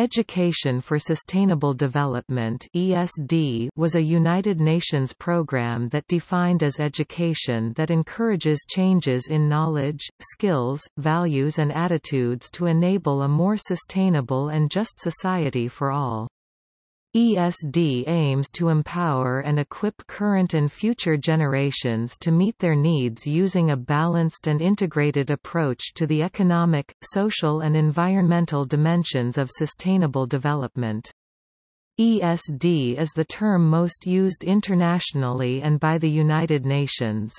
Education for Sustainable Development ESD was a United Nations program that defined as education that encourages changes in knowledge, skills, values and attitudes to enable a more sustainable and just society for all. ESD aims to empower and equip current and future generations to meet their needs using a balanced and integrated approach to the economic, social and environmental dimensions of sustainable development. ESD is the term most used internationally and by the United Nations.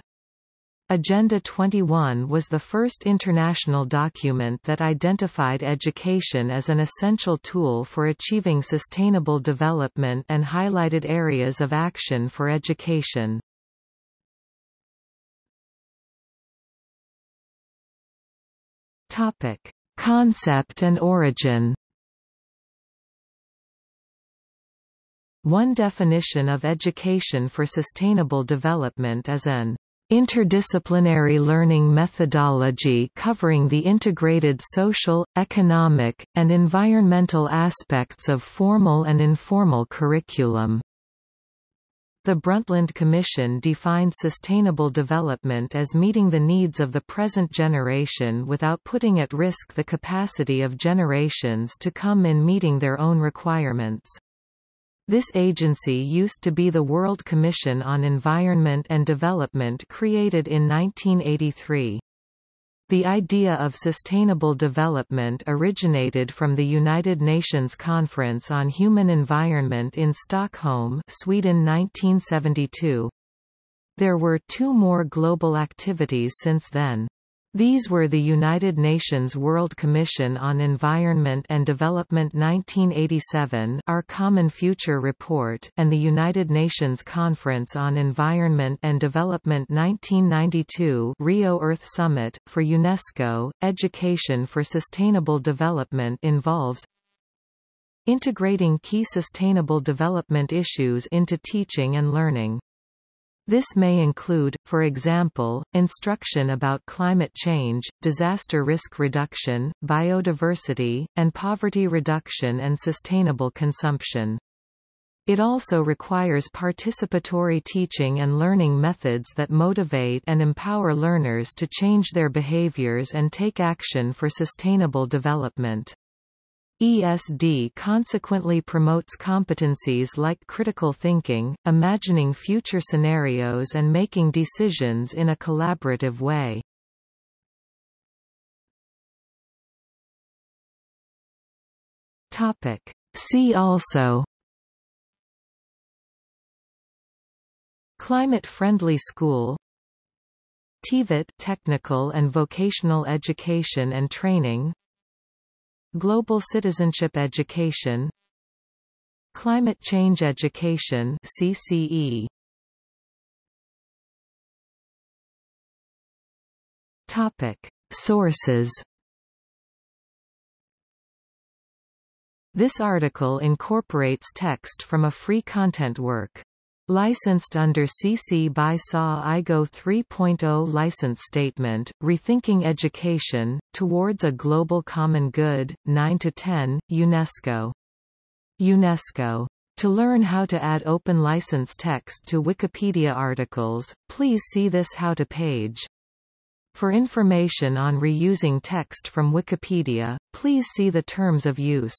Agenda 21 was the first international document that identified education as an essential tool for achieving sustainable development and highlighted areas of action for education. Topic: Concept and origin. One definition of education for sustainable development is an Interdisciplinary learning methodology covering the integrated social, economic, and environmental aspects of formal and informal curriculum. The Brundtland Commission defined sustainable development as meeting the needs of the present generation without putting at risk the capacity of generations to come in meeting their own requirements. This agency used to be the World Commission on Environment and Development created in 1983. The idea of sustainable development originated from the United Nations Conference on Human Environment in Stockholm, Sweden 1972. There were two more global activities since then. These were the United Nations World Commission on Environment and Development 1987 Our Common Future Report and the United Nations Conference on Environment and Development 1992 Rio Earth Summit. For UNESCO, education for sustainable development involves integrating key sustainable development issues into teaching and learning. This may include, for example, instruction about climate change, disaster risk reduction, biodiversity, and poverty reduction and sustainable consumption. It also requires participatory teaching and learning methods that motivate and empower learners to change their behaviors and take action for sustainable development. ESD consequently promotes competencies like critical thinking, imagining future scenarios and making decisions in a collaborative way. Topic. See also Climate-friendly school TVET technical and vocational education and training Global Citizenship Education. Climate Change Education CCE Topic. Sources. This article incorporates text from a free content work. Licensed under CC by SA IGO 3.0 License Statement, Rethinking Education, Towards a Global Common Good, 9–10, UNESCO. UNESCO. To learn how to add open license text to Wikipedia articles, please see this How to page. For information on reusing text from Wikipedia, please see the Terms of Use.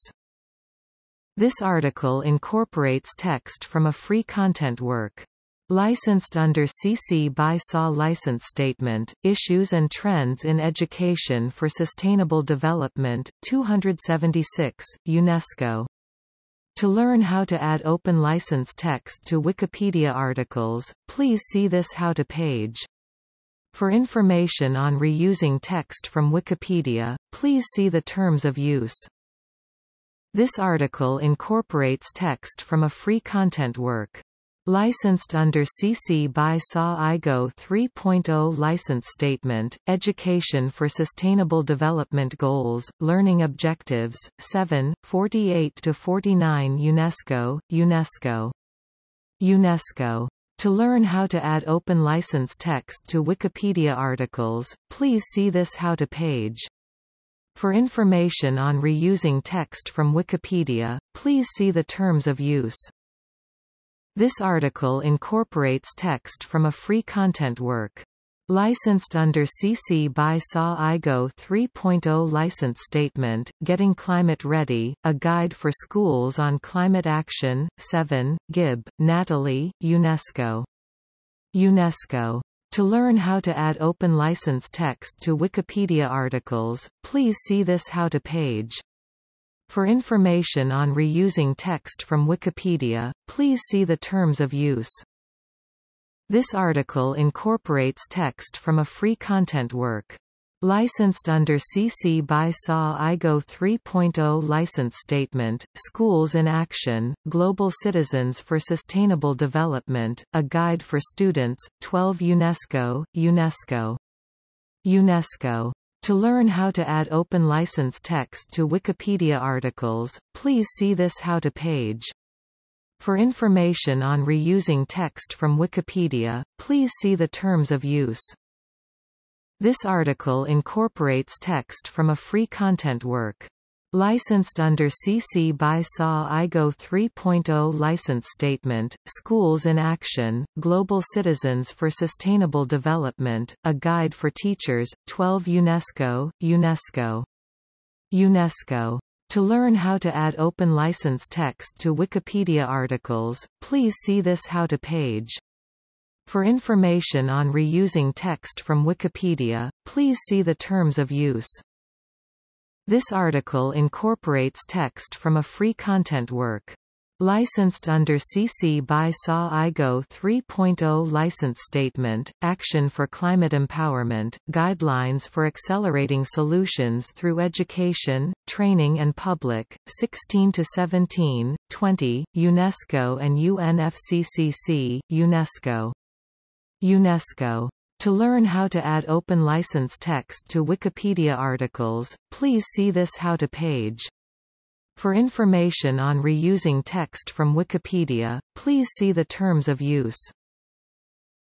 This article incorporates text from a free content work. Licensed under CC by SA License Statement, Issues and Trends in Education for Sustainable Development, 276, UNESCO. To learn how to add open license text to Wikipedia articles, please see this How to page. For information on reusing text from Wikipedia, please see the Terms of Use. This article incorporates text from a free content work. Licensed under CC by SA IGO 3.0 License Statement, Education for Sustainable Development Goals, Learning Objectives, 7, 48–49 UNESCO, UNESCO. UNESCO. To learn how to add open license text to Wikipedia articles, please see this How to page. For information on reusing text from Wikipedia, please see the terms of use. This article incorporates text from a free content work. Licensed under CC by SA IGO 3.0 License Statement, Getting Climate Ready, A Guide for Schools on Climate Action, 7, Gibb, Natalie, UNESCO. UNESCO. To learn how to add open license text to Wikipedia articles, please see this How to page. For information on reusing text from Wikipedia, please see the terms of use. This article incorporates text from a free content work. Licensed under CC by SA IGO 3.0 License Statement, Schools in Action, Global Citizens for Sustainable Development, A Guide for Students, 12 UNESCO, UNESCO. UNESCO to learn how to add open license text to Wikipedia articles, please see this How to page. For information on reusing text from Wikipedia, please see the terms of use. This article incorporates text from a free content work. Licensed under CC by SA IGO 3.0 License Statement, Schools in Action, Global Citizens for Sustainable Development, A Guide for Teachers, 12 UNESCO, UNESCO. UNESCO. To learn how to add open license text to Wikipedia articles, please see this How to page. For information on reusing text from Wikipedia, please see the terms of use. This article incorporates text from a free content work. Licensed under CC by SA IGO 3.0 License Statement, Action for Climate Empowerment, Guidelines for Accelerating Solutions Through Education, Training and Public, 16-17, 20, UNESCO and UNFCCC, UNESCO. UNESCO to learn how to add open license text to Wikipedia articles, please see this How to page. For information on reusing text from Wikipedia, please see the terms of use.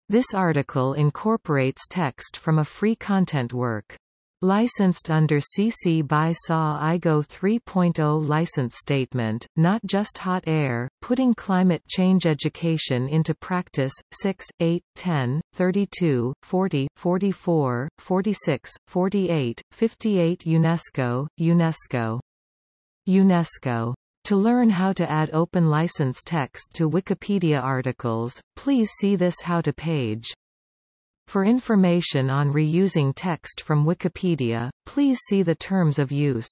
This article incorporates text from a free content work. Licensed under CC by SA IGO 3.0 license statement, not just hot air, putting climate change education into practice, 6, 8, 10, 32, 40, 44, 46, 48, 58 UNESCO, UNESCO. UNESCO. To learn how to add open license text to Wikipedia articles, please see this How to page. For information on reusing text from Wikipedia, please see the terms of use.